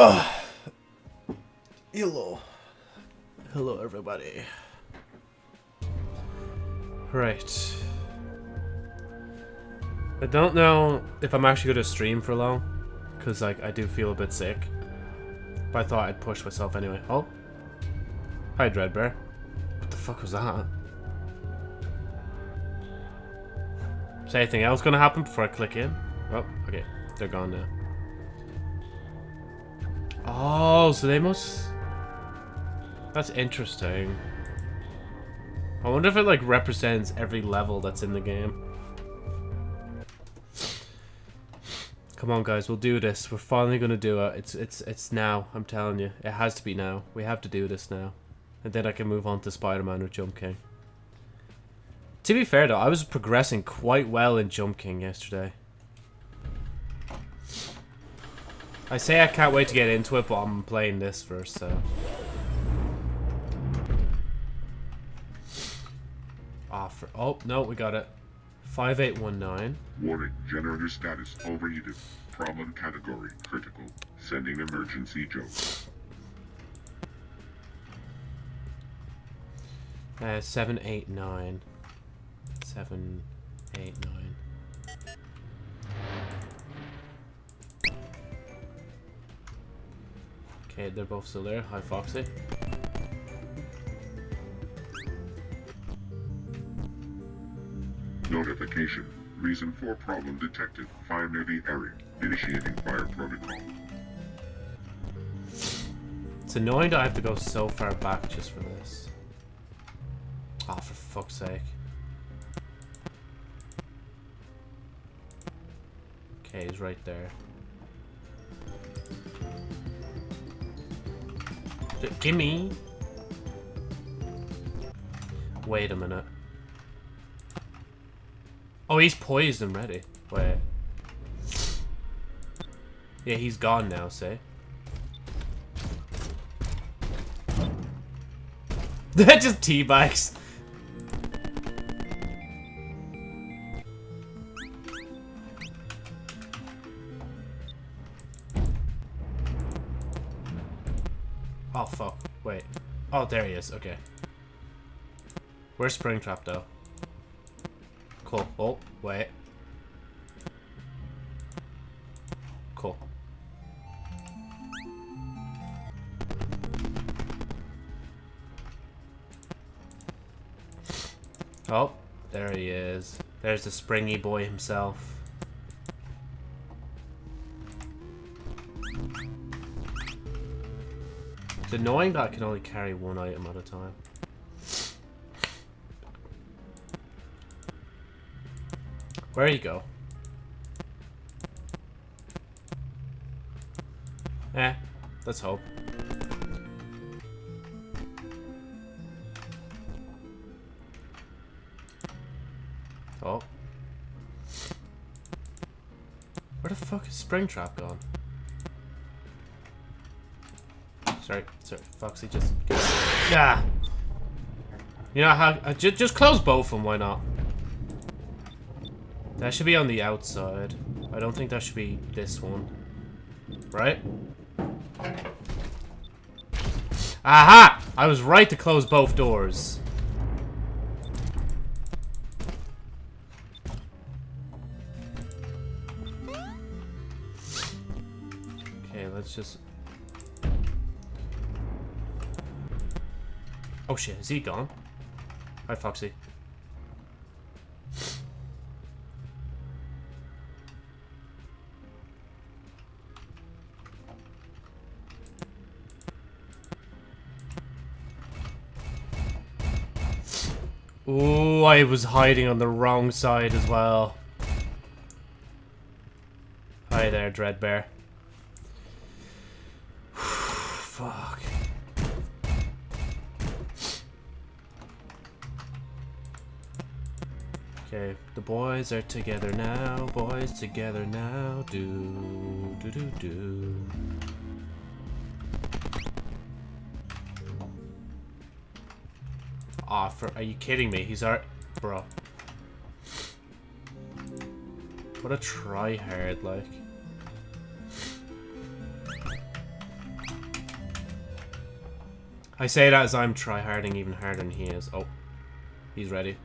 Ugh. Hello. Hello, everybody. Right. I don't know if I'm actually going to stream for long, because like I do feel a bit sick. But I thought I'd push myself anyway. Oh. Hi, Dreadbear. What the fuck was that? Is anything else going to happen before I click in? Oh, okay. They're gone now. Oh, so they must... That's interesting. I wonder if it, like, represents every level that's in the game. Come on, guys, we'll do this. We're finally gonna do it. It's it's it's now. I'm telling you, it has to be now. We have to do this now, and then I can move on to Spider-Man or Jump King. To be fair, though, I was progressing quite well in Jump King yesterday. I say I can't wait to get into it, but I'm playing this first, so. Ah, for, oh, no, we got it. 5819. Warning, generator status overheated. Problem category critical. Sending emergency joke. Uh, 789. 789. Okay, they're both still there. Hi, Foxy. Notification. Reason for problem detected. Fire near the area. Initiating fire protocol. It's annoying that I have to go so far back just for this. Oh, for fuck's sake. Okay, he's right there. Gimme! Wait a minute. Oh, he's poised and ready. Wait. Yeah, he's gone now, say. That just teabags. There he is. Okay. Where's Springtrap, though? Cool. Oh, wait. Cool. Oh, there he is. There's the springy boy himself. It's annoying that I can only carry one item at a time. Where you go? Eh, let's hope. Oh. Where the fuck is Springtrap gone? Sorry, sorry, Foxy, just... Yeah! You know how... Uh, ju just close both of them, why not? That should be on the outside. I don't think that should be this one. Right? Aha! I was right to close both doors. Is he gone? Hi, Foxy. Ooh, I was hiding on the wrong side as well. Hi there, Dreadbear. Fuck. Okay, the boys are together now, boys together now, do, do, do, do. Aw, oh, are you kidding me? He's our... Bro. What a tryhard, like. I say that as I'm tryharding even harder than he is. Oh. He's ready.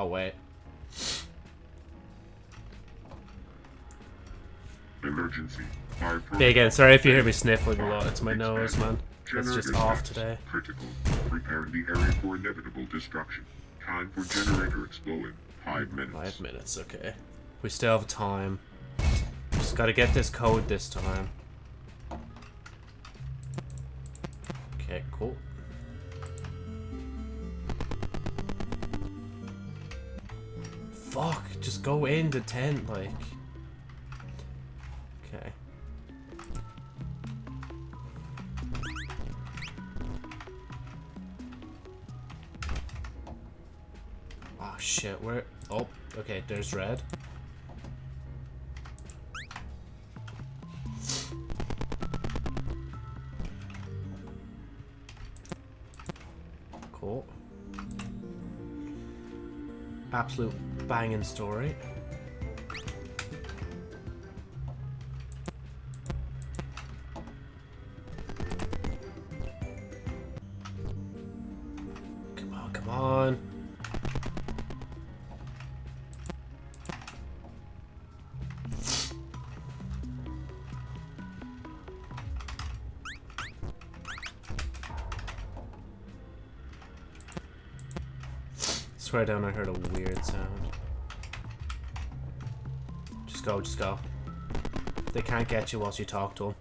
Oh, wait. Emergency. Fire Hey again, sorry if you hear me sniffling a lot. It's my nose, man. It's just off today. Critical. Preparing the area for inevitable destruction. Time for generator exploding. Five minutes. Five minutes, okay. We still have time. Just gotta get this code this time. Okay, cool. Fuck, just go in the tent, like. Okay. Oh shit, where? Oh, okay, there's red. Cool. Absolute banging story. Come on, come on. Swear down, I heard a weird sound. Go, just go. They can't get you whilst you talk to them.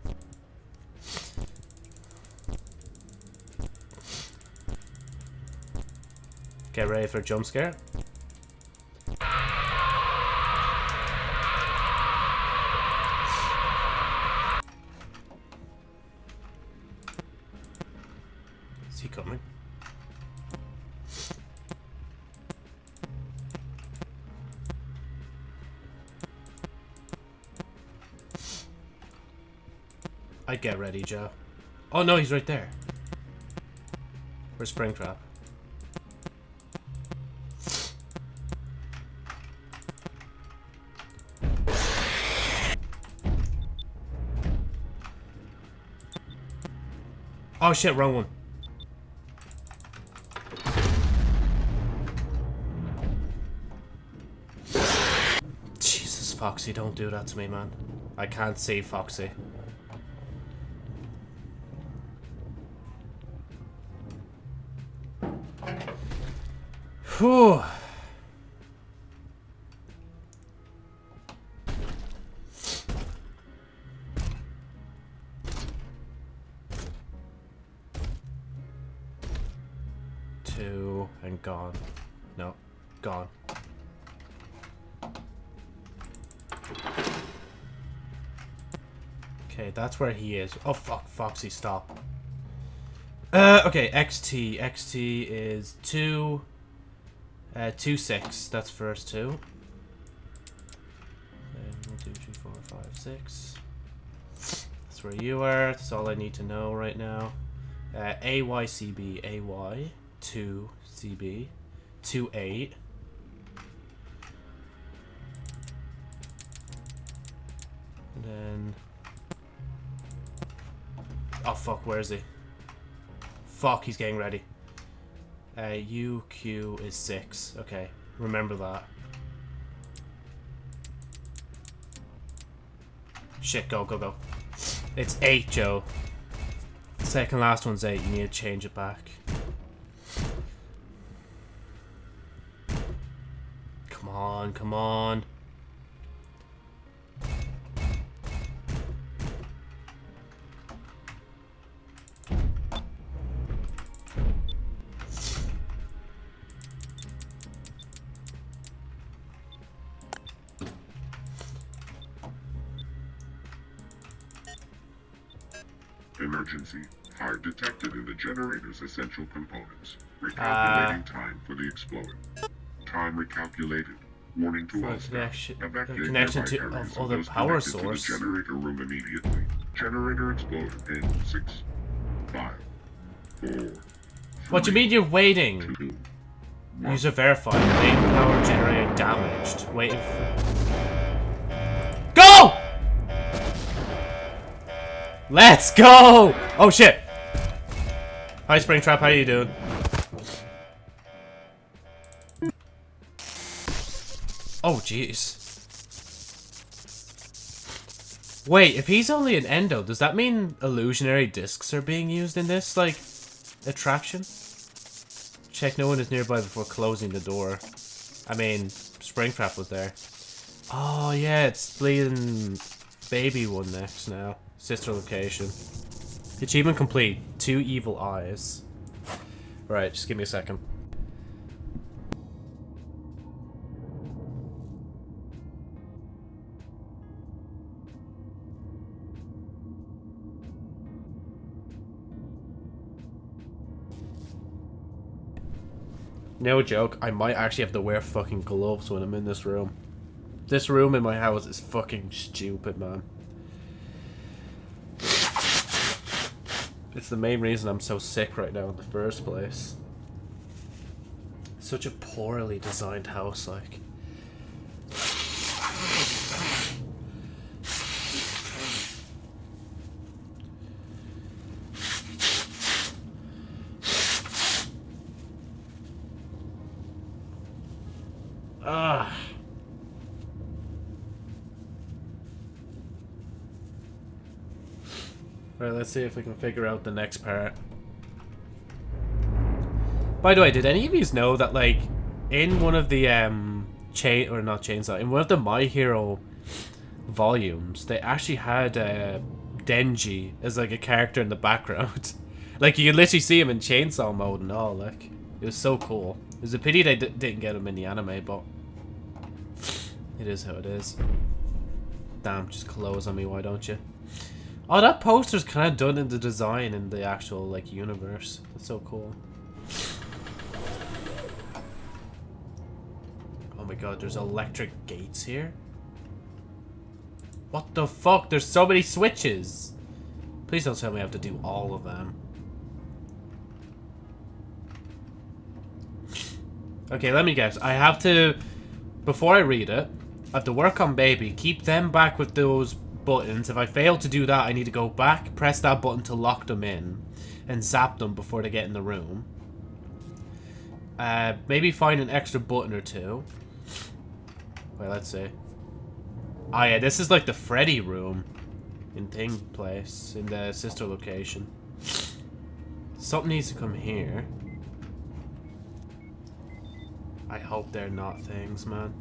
Get ready for a jump scare. Joe. Oh no, he's right there. Where's Springtrap? Oh shit, wrong one. Jesus, Foxy, don't do that to me, man. I can't see Foxy. Whew. Two and gone. No, gone. Okay, that's where he is. Oh fuck, Foxy, stop. Uh, okay, XT. XT is two. Uh, two six. That's first two. Then one, two, three, four, five, six. That's where you are. That's all I need to know right now. Uh, AYCB, AY, two CB, two eight. And then. Oh fuck, where is he? Fuck, he's getting ready. Uh, UQ is 6. Okay, remember that. Shit, go, go, go. It's 8, Joe. Second last one's 8. You need to change it back. Come on, come on. Essential components. Recalculating Ah. time for the explosion. Time recalculated. Warning to all a staff. connection- connection to- of other power source. To the generator room immediately. Generator explosion in six, five, four. What do you mean you're waiting? Two, one. User verified. Main power generator damaged. Waiting. Go! Let's go! Oh shit! Hi, Springtrap. How you doing? Oh, jeez. Wait, if he's only an endo, does that mean illusionary discs are being used in this, like, attraction? Check no one is nearby before closing the door. I mean, Springtrap was there. Oh, yeah, it's bleeding baby one next now. Sister location. Achievement complete. Two evil eyes. Right, just give me a second. No joke, I might actually have to wear fucking gloves when I'm in this room. This room in my house is fucking stupid, man. It's the main reason I'm so sick right now in the first place. Such a poorly designed house, like. Let's see if we can figure out the next part. By the way, did any of you know that, like, in one of the, um, chain, or not chainsaw, in one of the My Hero volumes, they actually had, uh, Denji as, like, a character in the background. like, you could literally see him in chainsaw mode and all, like, it was so cool. It was a pity they didn't get him in the anime, but it is how it is. Damn, just close on me, why don't you? Oh, that poster's kind of done in the design in the actual, like, universe. That's so cool. Oh my god, there's electric gates here? What the fuck? There's so many switches! Please don't tell me I have to do all of them. Okay, let me guess. I have to... Before I read it, I have to work on baby, keep them back with those buttons. If I fail to do that, I need to go back, press that button to lock them in, and zap them before they get in the room. Uh, maybe find an extra button or two. Wait, let's see. Oh yeah, this is like the Freddy room in Thing Place, in the sister location. Something needs to come here. I hope they're not things, man.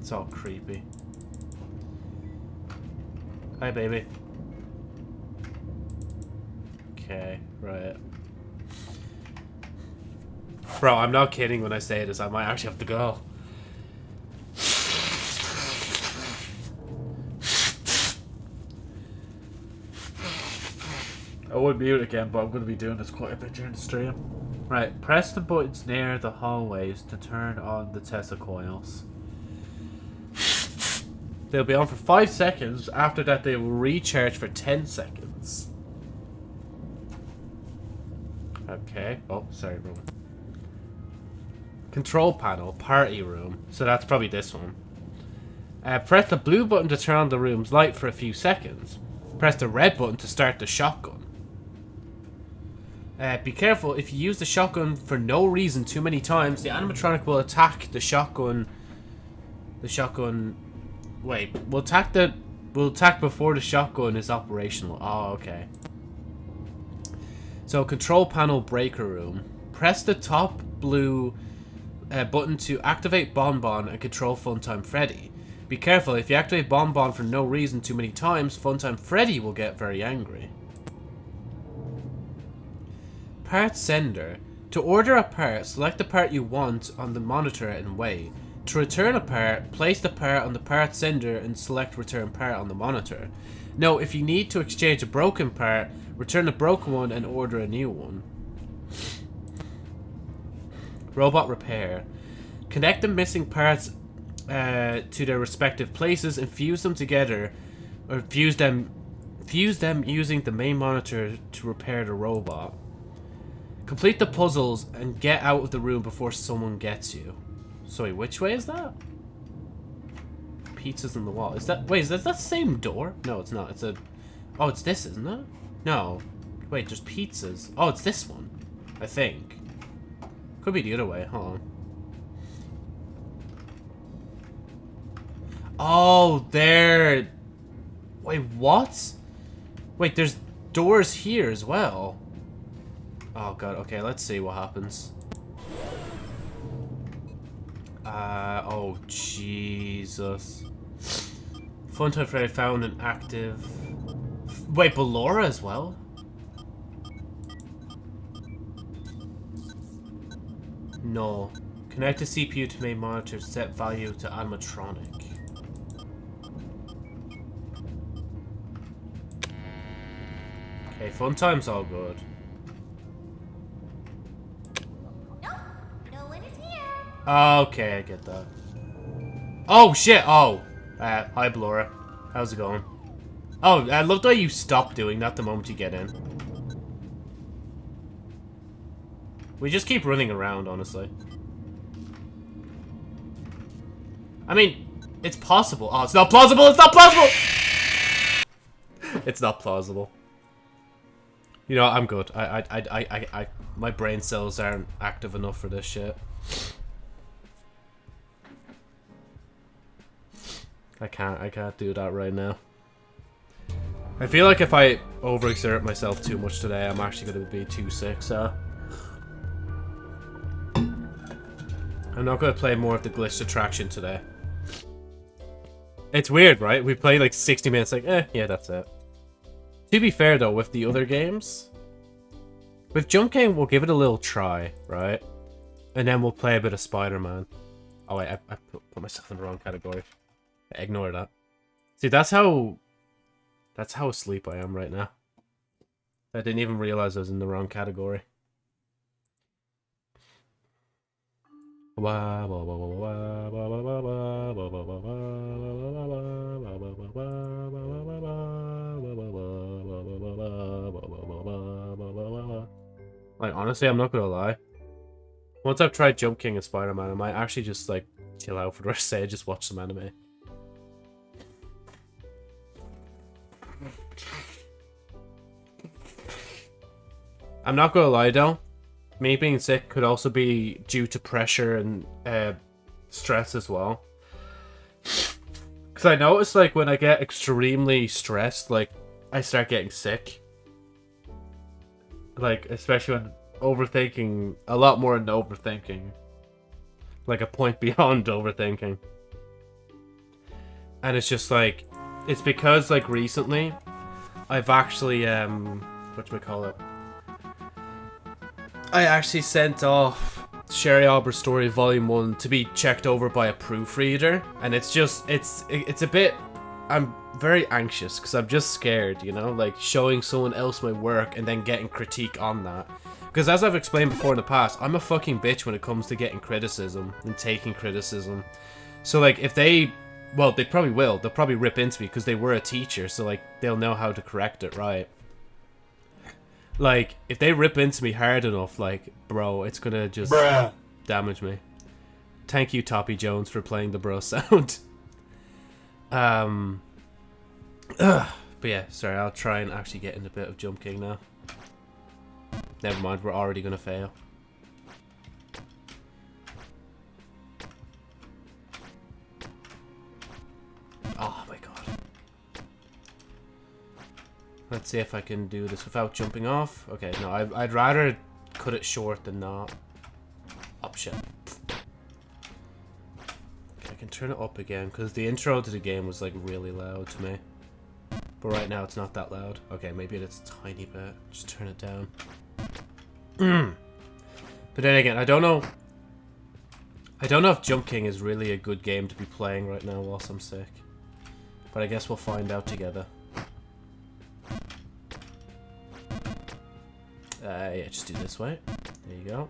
It's all creepy. Hi, baby. Okay, right. Bro, I'm not kidding when I say this. I might actually have to go. I would mute again, but I'm going to be doing this quite a bit during the stream. Right, press the buttons near the hallways to turn on the Tesla coils. They'll be on for 5 seconds. After that, they will recharge for 10 seconds. Okay. Oh, sorry, Roman. Control panel, party room. So that's probably this one. Uh, press the blue button to turn on the room's light for a few seconds. Press the red button to start the shotgun. Uh, be careful, if you use the shotgun for no reason too many times, the animatronic will attack the shotgun... The shotgun Wait, we'll attack the... We'll attack before the shotgun is operational. Oh, okay. So, control panel breaker room. Press the top blue uh, button to activate Bonbon and control Funtime Freddy. Be careful, if you activate Bonbon for no reason too many times, Funtime Freddy will get very angry. Part Sender. To order a part, select the part you want on the monitor and wait. To return a part, place the part on the part sender and select return part on the monitor. Note, if you need to exchange a broken part, return the broken one and order a new one. Robot repair. Connect the missing parts uh, to their respective places and fuse them together, or fuse them, fuse them using the main monitor to repair the robot. Complete the puzzles and get out of the room before someone gets you. Sorry, which way is that? Pizza's in the wall. Is that... Wait, is that the same door? No, it's not. It's a... Oh, it's this, isn't it? No. Wait, there's pizzas. Oh, it's this one. I think. Could be the other way. Hold on. Oh, there. Wait, what? Wait, there's doors here as well. Oh god, okay, let's see what happens. Uh, oh Jesus. Funtime Freddy found an active... Wait, Ballora as well? No. Connect the CPU to main monitor, set value to animatronic. Okay, fun time's all good. Okay, I get that. Oh, shit! Oh! Uh, hi, Ballora. How's it going? Oh, I love the way you stop doing that the moment you get in. We just keep running around, honestly. I mean, it's possible. Oh, it's not plausible! It's not plausible! it's not plausible. You know, I'm good. I, I, I, I, I, my brain cells aren't active enough for this shit. I can't, I can't do that right now. I feel like if I overexert myself too much today, I'm actually going to be too sick, so... I'm not going to play more of the glitched attraction today. It's weird, right? We play like 60 minutes, like, eh, yeah, that's it. To be fair, though, with the other games, with Jump King, we'll give it a little try, right? And then we'll play a bit of Spider-Man. Oh, wait, I, I put myself in the wrong category. Ignore that. See, that's how... That's how asleep I am right now. I didn't even realize I was in the wrong category. Like, honestly, I'm not gonna lie. Once I've tried Jump King and Spider-Man, I might actually just, like, chill out for the rest of the day, just watch some anime. I'm not gonna lie, though. Me being sick could also be due to pressure and uh, stress as well. Because I notice, like, when I get extremely stressed, like, I start getting sick. Like, especially when overthinking, a lot more than overthinking. Like, a point beyond overthinking. And it's just like, it's because, like, recently, I've actually, um, what do we call it? I actually sent off Sherry Albert's story volume 1 to be checked over by a proofreader and it's just it's it's a bit I'm very anxious because I'm just scared, you know, like showing someone else my work and then getting critique on that. Because as I've explained before in the past, I'm a fucking bitch when it comes to getting criticism and taking criticism. So like if they well, they probably will. They'll probably rip into me because they were a teacher, so like they'll know how to correct it, right? Like, if they rip into me hard enough, like, bro, it's gonna just Bruh. damage me. Thank you, Toppy Jones, for playing the bro sound. um, ugh. but yeah, sorry, I'll try and actually get in a bit of Jump King now. Never mind, we're already gonna fail. Oh Let's see if I can do this without jumping off. Okay, no, I, I'd rather cut it short than not. Option. Okay, I can turn it up again, because the intro to the game was, like, really loud to me. But right now, it's not that loud. Okay, maybe it's a tiny bit. Just turn it down. Mm. but then again, I don't know... I don't know if Jump King is really a good game to be playing right now whilst I'm sick. But I guess we'll find out together. Uh, yeah, just do this way. There you go.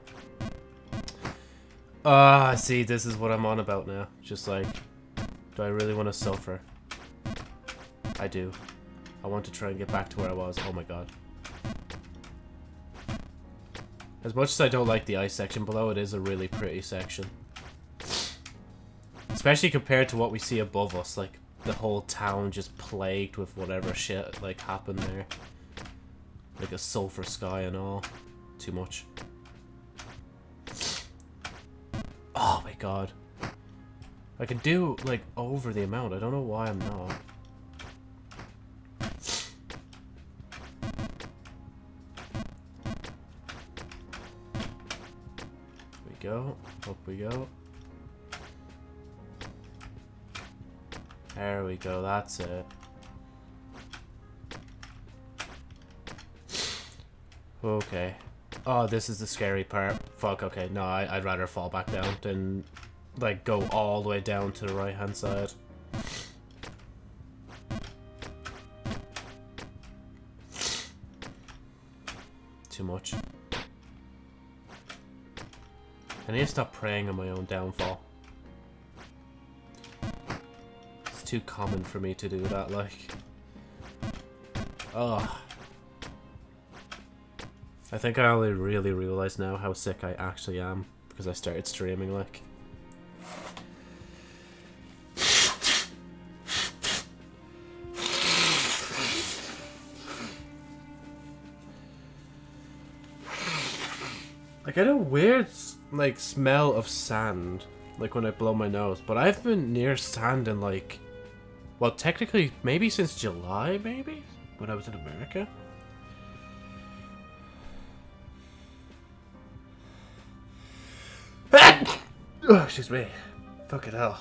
Ah, see, this is what I'm on about now. Just like, do I really want to suffer? I do. I want to try and get back to where I was. Oh my god. As much as I don't like the ice section below, it is a really pretty section. Especially compared to what we see above us, like, the whole town just plagued with whatever shit, like, happened there. Like a sulfur sky and all. Too much. Oh my god. I can do, like, over the amount. I don't know why I'm not. we go. Up we go. There we go. That's it. Okay. Oh, this is the scary part. Fuck, okay. No, I, I'd rather fall back down than, like, go all the way down to the right-hand side. Too much. I need to stop preying on my own downfall. It's too common for me to do that, like... Ugh. I think I only really realize now how sick I actually am because I started streaming like. I get a weird like smell of sand like when I blow my nose, but I've been near sand in like well technically maybe since July maybe when I was in America. Oh, excuse me. Fucking hell.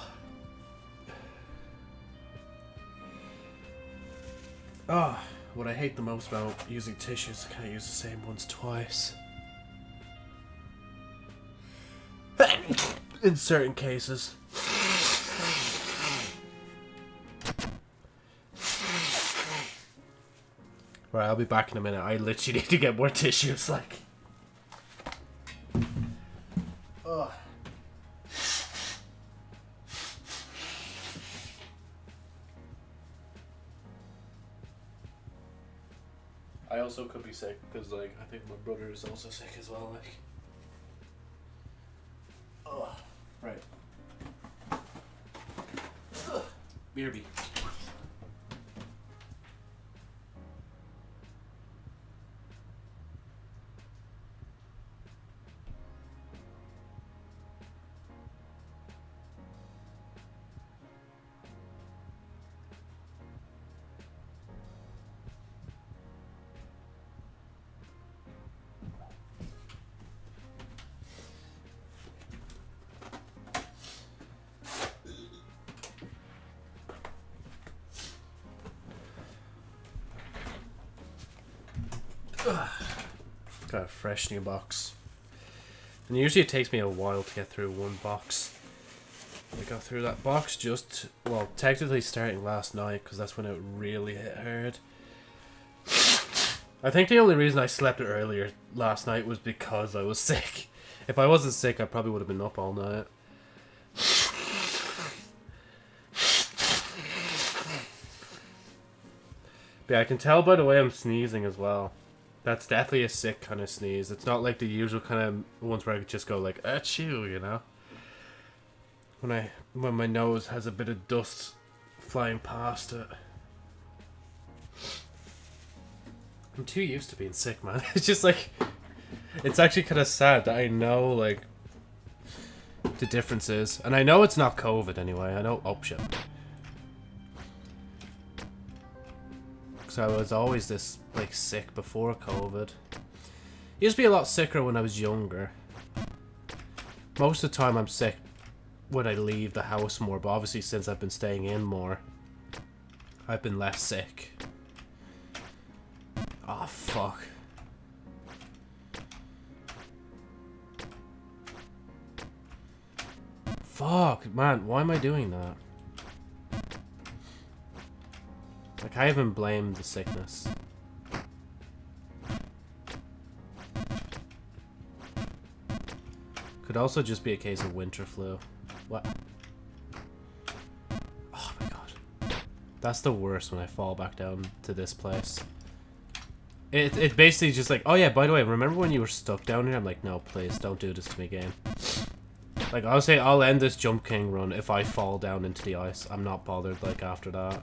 Oh, what I hate the most about using tissues, I can't use the same ones twice. In certain cases. Right, I'll be back in a minute. I literally need to get more tissues, like. Sick because, like, I think my brother is also sick as well. Like, oh, right. Ugh. BRB. Got fresh new box. And usually it takes me a while to get through one box. I got through that box just, well, technically starting last night because that's when it really hit hard. I think the only reason I slept earlier last night was because I was sick. If I wasn't sick, I probably would have been up all night. But yeah, I can tell by the way I'm sneezing as well. That's definitely a sick kind of sneeze. It's not like the usual kind of ones where I just go like, ah, achoo, you know? When I when my nose has a bit of dust flying past it. I'm too used to being sick, man. It's just like it's actually kind of sad that I know like the differences, and I know it's not COVID anyway. I know. Oh shit. Because I was always this like sick before COVID. Used to be a lot sicker when I was younger. Most of the time I'm sick when I leave the house more, but obviously since I've been staying in more, I've been less sick. Oh fuck. Fuck, man, why am I doing that? Like, I even blame the sickness. Could also just be a case of winter flu. What? Oh my god. That's the worst when I fall back down to this place. It, it basically just like, oh yeah, by the way, remember when you were stuck down here? I'm like, no, please, don't do this to me again. Like, I'll say I'll end this Jump King run if I fall down into the ice. I'm not bothered, like, after that.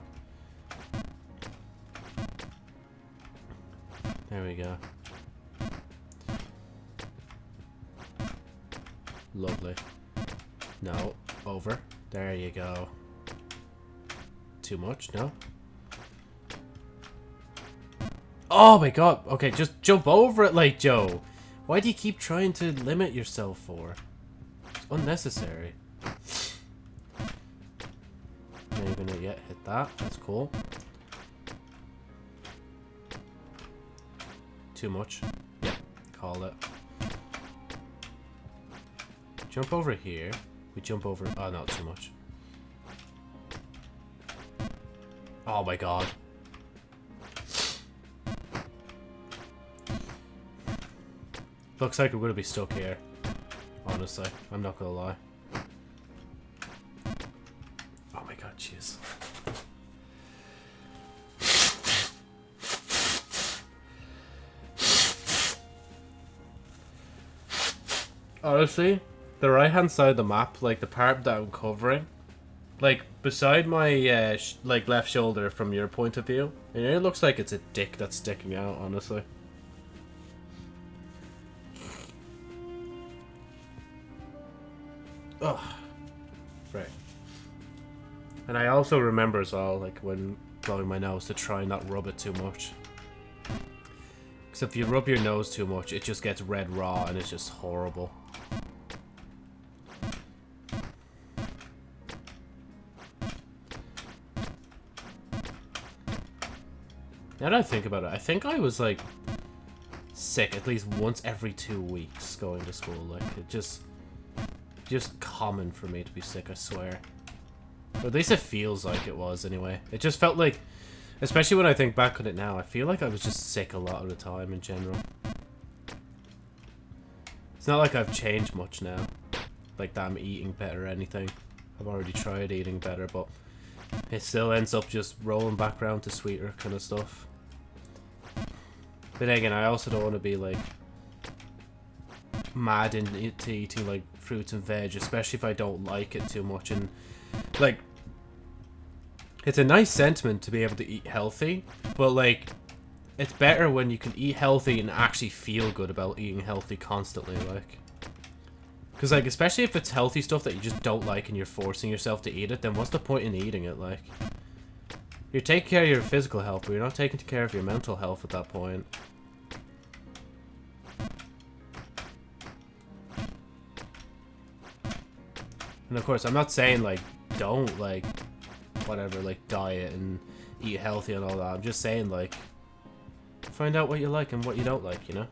There we go. Lovely. No, over. There you go. Too much? No? Oh my god. Okay, just jump over it like Joe. Why do you keep trying to limit yourself for? It's unnecessary. Not even yet hit that. That's cool. Too much. Yeah, call it. Jump over here. We jump over... Oh, not too much. Oh my god. Looks like we're to be stuck here. Honestly, I'm not going to lie. Honestly, the right hand side of the map, like the part that I'm covering, like beside my uh, like left shoulder from your point of view, it looks like it's a dick that's sticking out. Honestly. Ugh. Right. And I also remember as well, like when blowing my nose, to try not rub it too much. Because if you rub your nose too much, it just gets red raw and it's just horrible. Now that I think about it, I think I was like sick at least once every two weeks going to school. Like it just, just common for me to be sick. I swear. Or at least it feels like it was anyway. It just felt like, especially when I think back on it now, I feel like I was just sick a lot of the time in general. It's not like I've changed much now. Like that I'm eating better or anything. I've already tried eating better, but it still ends up just rolling back around to sweeter kind of stuff. But again, I also don't want to be like mad into eating like fruits and veg, especially if I don't like it too much. And like, it's a nice sentiment to be able to eat healthy, but like, it's better when you can eat healthy and actually feel good about eating healthy constantly. Like, because, like, especially if it's healthy stuff that you just don't like and you're forcing yourself to eat it, then what's the point in eating it, like? You're taking care of your physical health, but you're not taking care of your mental health at that point. And of course, I'm not saying, like, don't, like, whatever, like, diet and eat healthy and all that. I'm just saying, like, find out what you like and what you don't like, you know?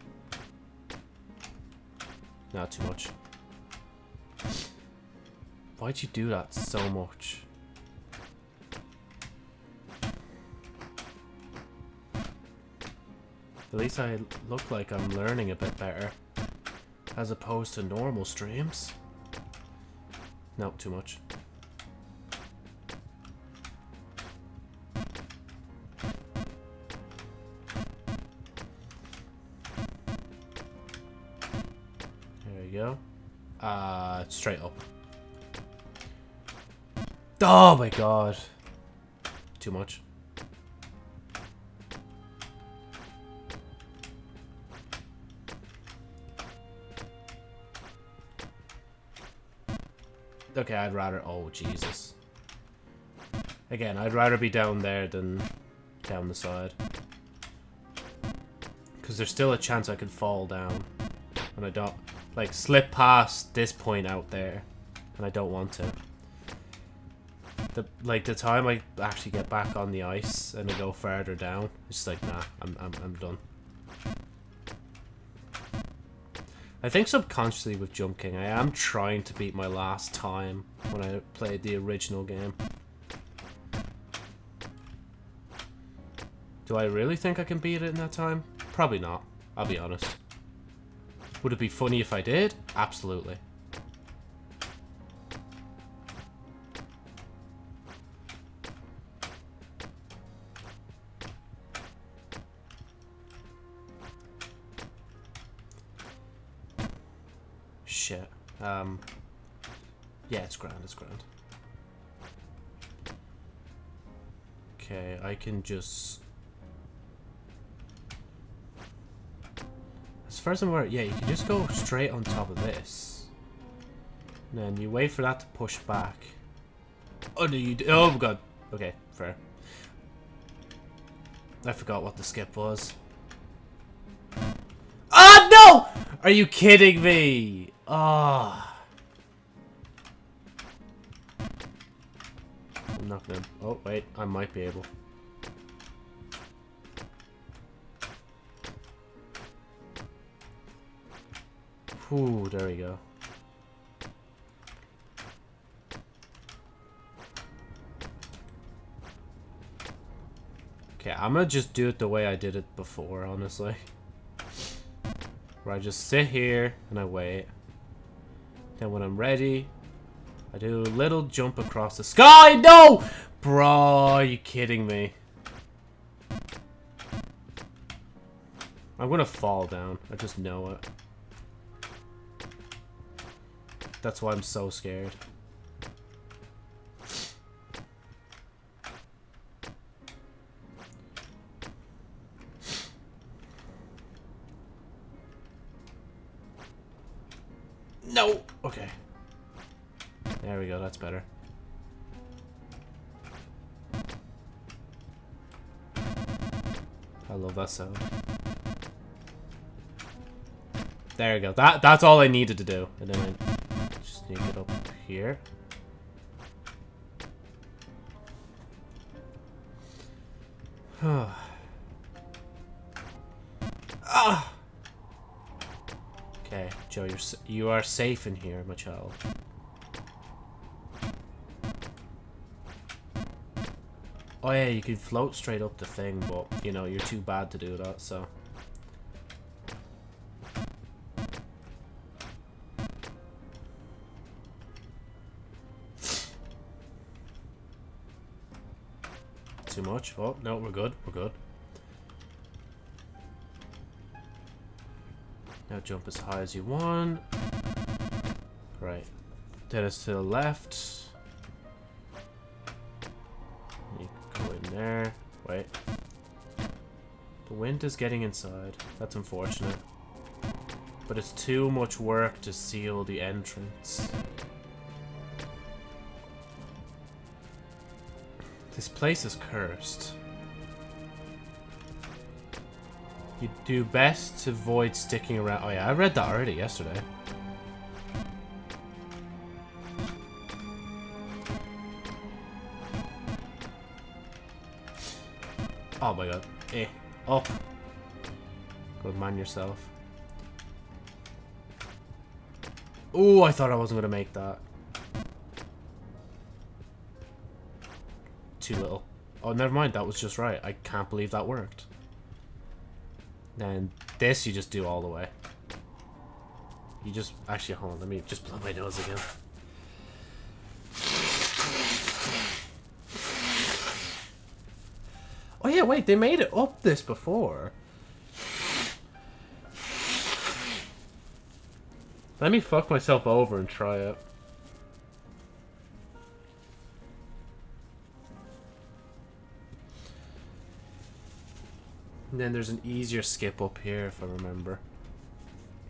Not too much. Why'd you do that so much? At least I look like I'm learning a bit better. As opposed to normal streams. No, too much. There we go. Uh, straight up. Oh my god. Too much. Okay, I'd rather... Oh, Jesus. Again, I'd rather be down there than down the side. Because there's still a chance I could fall down. And I don't... Like, slip past this point out there. And I don't want to. The, like, the time I actually get back on the ice and I go further down, it's just like, nah, I'm, I'm, I'm done. I think subconsciously with Jump King, I am trying to beat my last time when I played the original game. Do I really think I can beat it in that time? Probably not, I'll be honest. Would it be funny if I did? Absolutely. Can just... I'm where, yeah, you can just go straight on top of this. And then you wait for that to push back. Oh, no, you. Oh, God. Okay, fair. I forgot what the skip was. Ah, no! Are you kidding me? Ah. I'm not gonna... Oh, wait. I might be able. Ooh, there we go. Okay, I'm gonna just do it the way I did it before, honestly. Where I just sit here and I wait. Then when I'm ready, I do a little jump across the sky. No! Bro, are you kidding me? I'm gonna fall down. I just know it. That's why I'm so scared. No! Okay. There we go, that's better. I love that sound. There we go. That that's all I needed to do. And then I just need to get up here. ah! Okay, Joe, you're you are safe in here, my child. Oh yeah, you can float straight up the thing, but you know you're too bad to do that, so. Much? Oh no, we're good. We're good. Now jump as high as you want. Right. Then to the left. You go in there. Wait. The wind is getting inside. That's unfortunate. But it's too much work to seal the entrance. This place is cursed. You do best to avoid sticking around. Oh yeah, I read that already yesterday. Oh my god. Eh. Up. Good man yourself. Oh, I thought I wasn't going to make that. Too little. Oh, never mind. That was just right. I can't believe that worked. Then this you just do all the way. You just... Actually, hold on. Let me just blow my nose again. Oh yeah, wait. They made it up this before. Let me fuck myself over and try it. And then there's an easier skip up here, if I remember.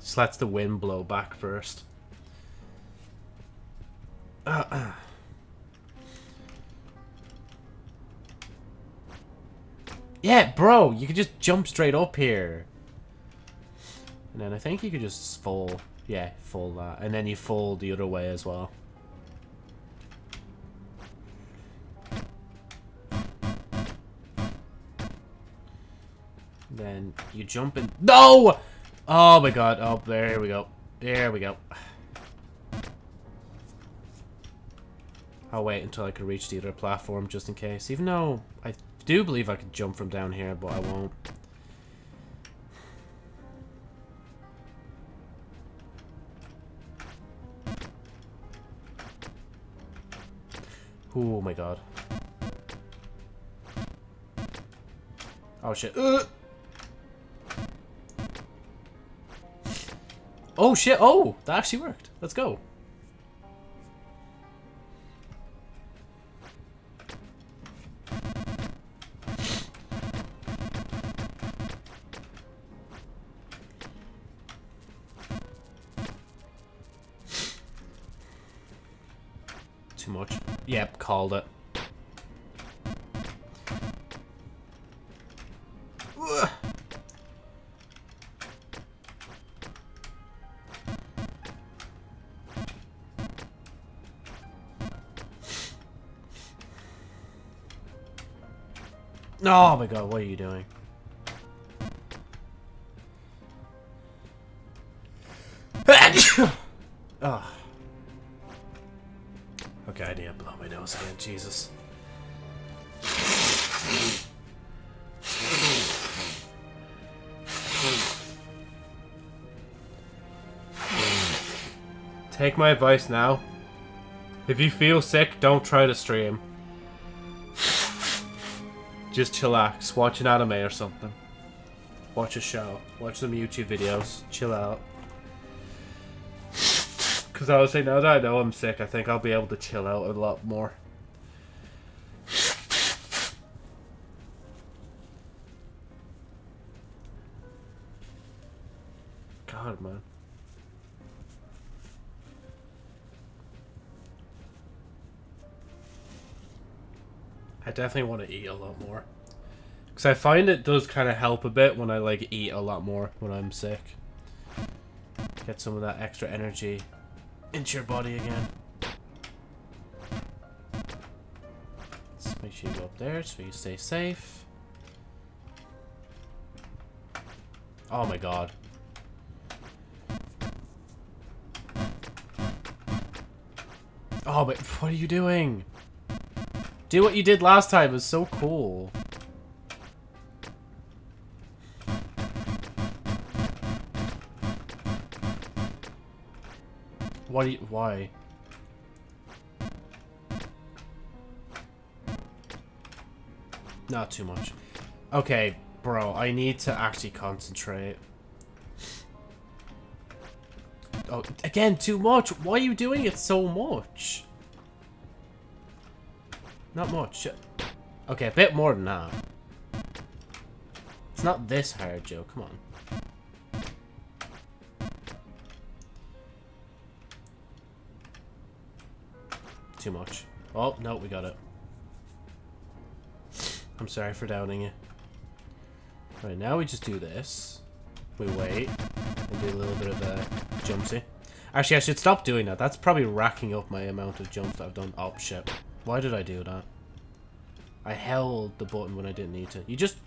Just lets the wind blow back first. Uh, uh. Yeah, bro, you could just jump straight up here. And then I think you could just fall. Yeah, fall that. And then you fall the other way as well. You jump in. No! Oh my god. Oh, there we go. There we go. I'll wait until I can reach the other platform just in case. Even though I do believe I could jump from down here, but I won't. Oh my god. Oh shit. Oh shit, oh! That actually worked. Let's go. Too much. Yep, called it. Ugh. Oh my god, what are you doing? oh. Okay, I need to blow my nose again, Jesus. Take my advice now. If you feel sick, don't try to stream. Just chillax, watch an anime or something. Watch a show, watch some YouTube videos, chill out. Because honestly, now that I know I'm sick, I think I'll be able to chill out a lot more. Definitely want to eat a lot more. Because I find it does kind of help a bit when I, like, eat a lot more when I'm sick. Get some of that extra energy into your body again. Let's make sure you go up there so you stay safe. Oh my god. Oh, but what are you doing? Do what you did last time. It was so cool. What do you, why? Not too much. Okay, bro, I need to actually concentrate. Oh, again, too much. Why are you doing it so much? Not much. Okay, a bit more than that. It's not this hard, Joe. Come on. Too much. Oh, no, we got it. I'm sorry for doubting you. Right, now we just do this. We wait. And do a little bit of a jumpsy. Actually, I should stop doing that. That's probably racking up my amount of jumps that I've done. Oh, shit. Why did I do that? I held the button when I didn't need to. You just...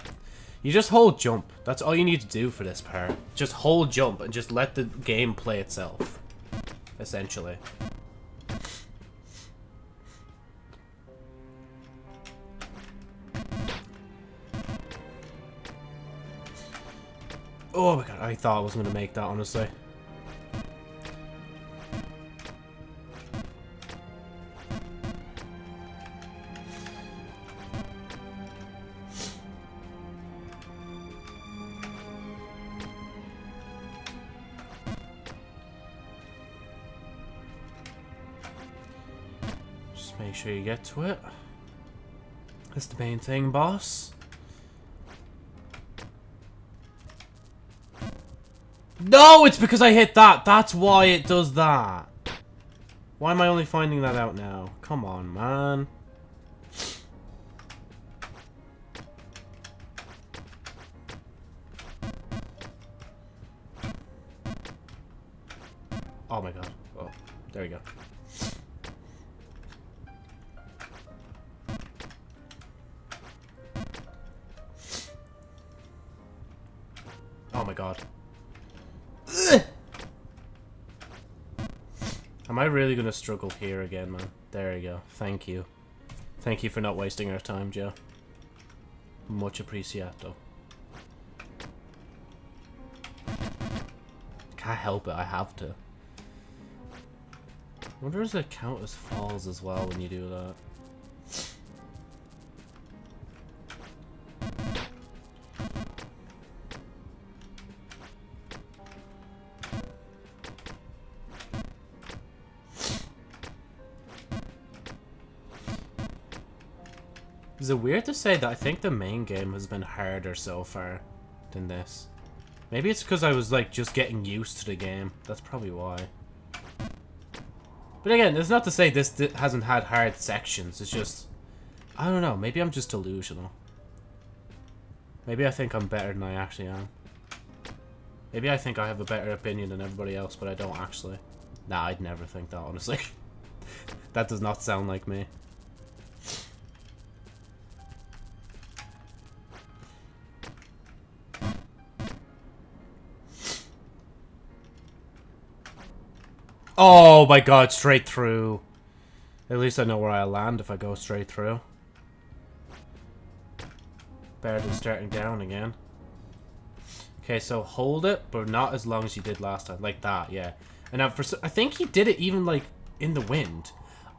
You just hold jump. That's all you need to do for this part. Just hold jump and just let the game play itself. Essentially. Oh my god, I thought I was going to make that, honestly. To it. That's the main thing, boss. No, it's because I hit that. That's why it does that. Why am I only finding that out now? Come on, man. Struggle here again, man? There we go. Thank you. Thank you for not wasting our time, Joe. Much appreciato. Can't help it, I have to. I wonder if it count as falls as well when you do that? Is it weird to say that I think the main game has been harder so far than this? Maybe it's because I was like just getting used to the game. That's probably why. But again, it's not to say this hasn't had hard sections. It's just, I don't know. Maybe I'm just delusional. Maybe I think I'm better than I actually am. Maybe I think I have a better opinion than everybody else, but I don't actually. Nah, I'd never think that, honestly. that does not sound like me. Oh my god, straight through. At least I know where I'll land if I go straight through. Better than starting down again. Okay, so hold it, but not as long as you did last time. Like that, yeah. And now, for I think he did it even, like, in the wind.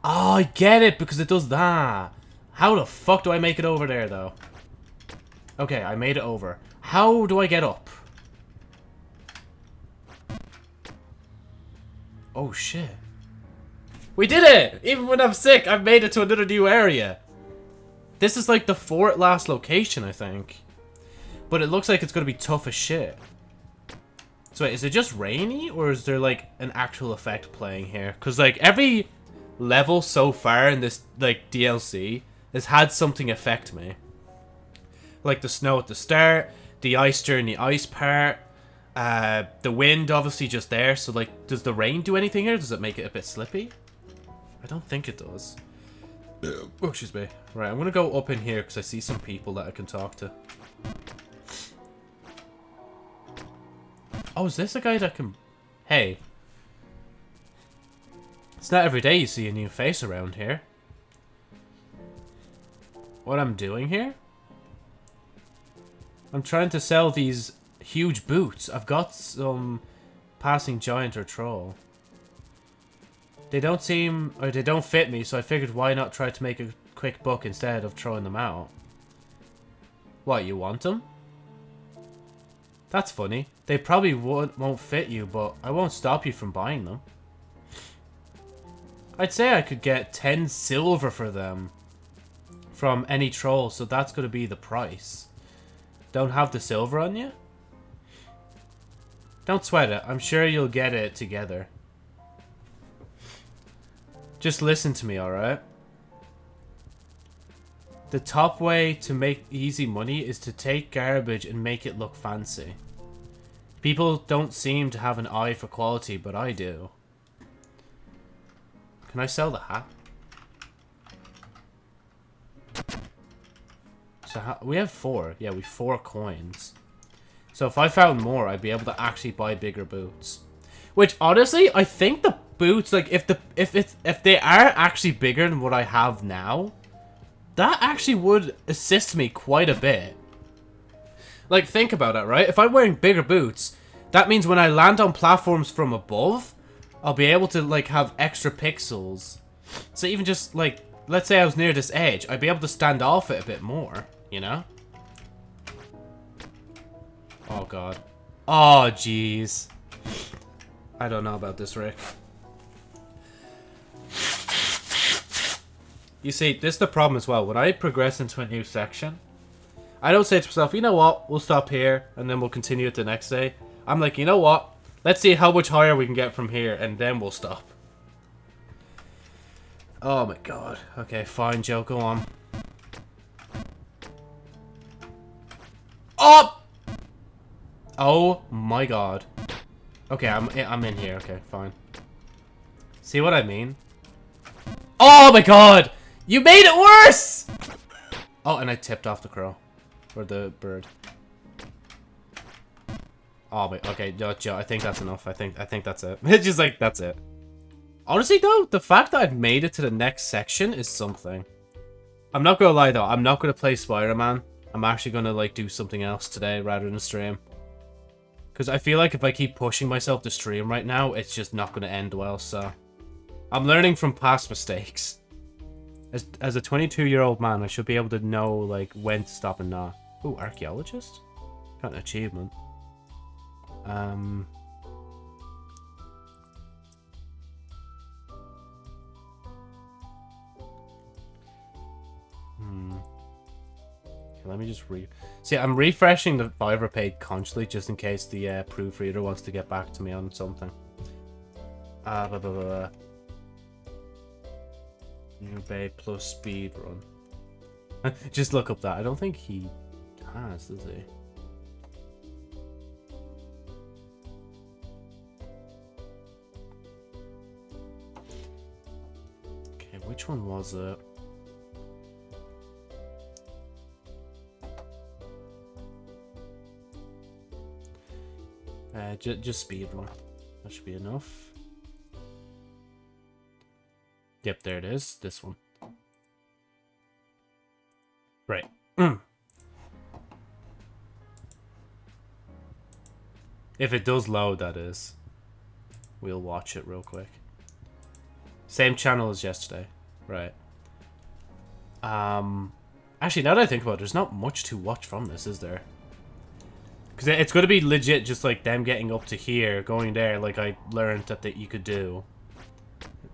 Oh, I get it, because it does that. How the fuck do I make it over there, though? Okay, I made it over. How do I get up? Oh, shit. We did it! Even when I'm sick, I've made it to another new area. This is like the fourth last location, I think. But it looks like it's going to be tough as shit. So wait, is it just rainy? Or is there like an actual effect playing here? Because like every level so far in this like DLC has had something affect me. Like the snow at the start, the ice during the ice part, uh, the wind obviously just there. So like, does the rain do anything here? Does it make it a bit slippy? I don't think it does. Oh, excuse me. Right, I'm gonna go up in here because I see some people that I can talk to. Oh, is this a guy that can... Hey. It's not every day you see a new face around here. What I'm doing here? I'm trying to sell these huge boots. I've got some passing giant or troll. They don't seem, or they don't fit me, so I figured why not try to make a quick buck instead of throwing them out. What, you want them? That's funny. They probably won't, won't fit you, but I won't stop you from buying them. I'd say I could get 10 silver for them from any troll, so that's going to be the price. Don't have the silver on you? Don't sweat it. I'm sure you'll get it together. Just listen to me, alright? The top way to make easy money is to take garbage and make it look fancy. People don't seem to have an eye for quality, but I do. Can I sell the hat? So we have four. Yeah, we four coins. So if I found more, I'd be able to actually buy bigger boots. Which honestly, I think the boots, like if the if it's if they are actually bigger than what I have now, that actually would assist me quite a bit. Like think about it, right? If I'm wearing bigger boots, that means when I land on platforms from above, I'll be able to like have extra pixels. So even just like let's say I was near this edge, I'd be able to stand off it a bit more, you know? Oh god. Oh jeez. I don't know about this, Rick. You see, this is the problem as well. When I progress into a new section, I don't say to myself, you know what, we'll stop here, and then we'll continue it the next day. I'm like, you know what, let's see how much higher we can get from here, and then we'll stop. Oh my god. Okay, fine, Joe, go on. Up! Oh Oh my god. Okay, I'm I'm in here. Okay, fine. See what I mean? Oh my god! You made it worse! Oh, and I tipped off the crow. Or the bird. Oh wait, okay, no, Joe, I think that's enough. I think I think that's it. It's just like that's it. Honestly though, the fact that I've made it to the next section is something. I'm not gonna lie though, I'm not gonna play Spider-Man. I'm actually gonna like do something else today rather than stream. Because I feel like if I keep pushing myself to stream right now, it's just not going to end well, so... I'm learning from past mistakes. As, as a 22-year-old man, I should be able to know, like, when to stop and not. Ooh, archaeologist? Got an achievement. Um... Hmm. Let me just re... See, I'm refreshing the Fiverr page constantly just in case the uh, proofreader wants to get back to me on something. Uh, blah, blah, blah, blah. New Babe plus speed run. Just look up that. I don't think he has, does he? Okay, which one was it? Uh, ju just speed run. That should be enough. Yep, there it is. This one. Right. if it does load, that is. We'll watch it real quick. Same channel as yesterday. Right. Um, actually, now that I think about it, there's not much to watch from this, is there? Because it's going to be legit just like them getting up to here, going there, like I learned that, that you could do.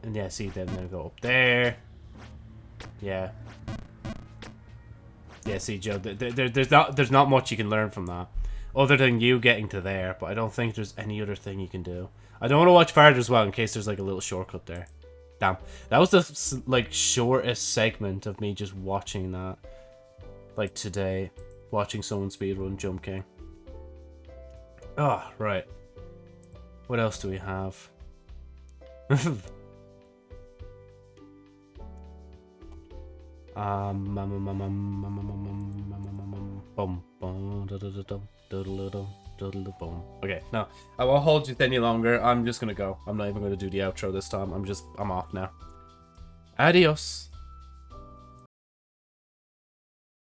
And yeah, see, then they go up there. Yeah. Yeah, see, Joe, there, there, there's not there's not much you can learn from that. Other than you getting to there, but I don't think there's any other thing you can do. I don't want to watch farther as well, in case there's like a little shortcut there. Damn. That was the, like, shortest segment of me just watching that. Like, today. Watching someone speedrun Jump King. Ah, oh, right. What else do we have? Um, Okay, no, I won't hold you any longer. I'm just gonna go. I'm not even gonna do the outro this time. I'm just, I'm off now. Adios.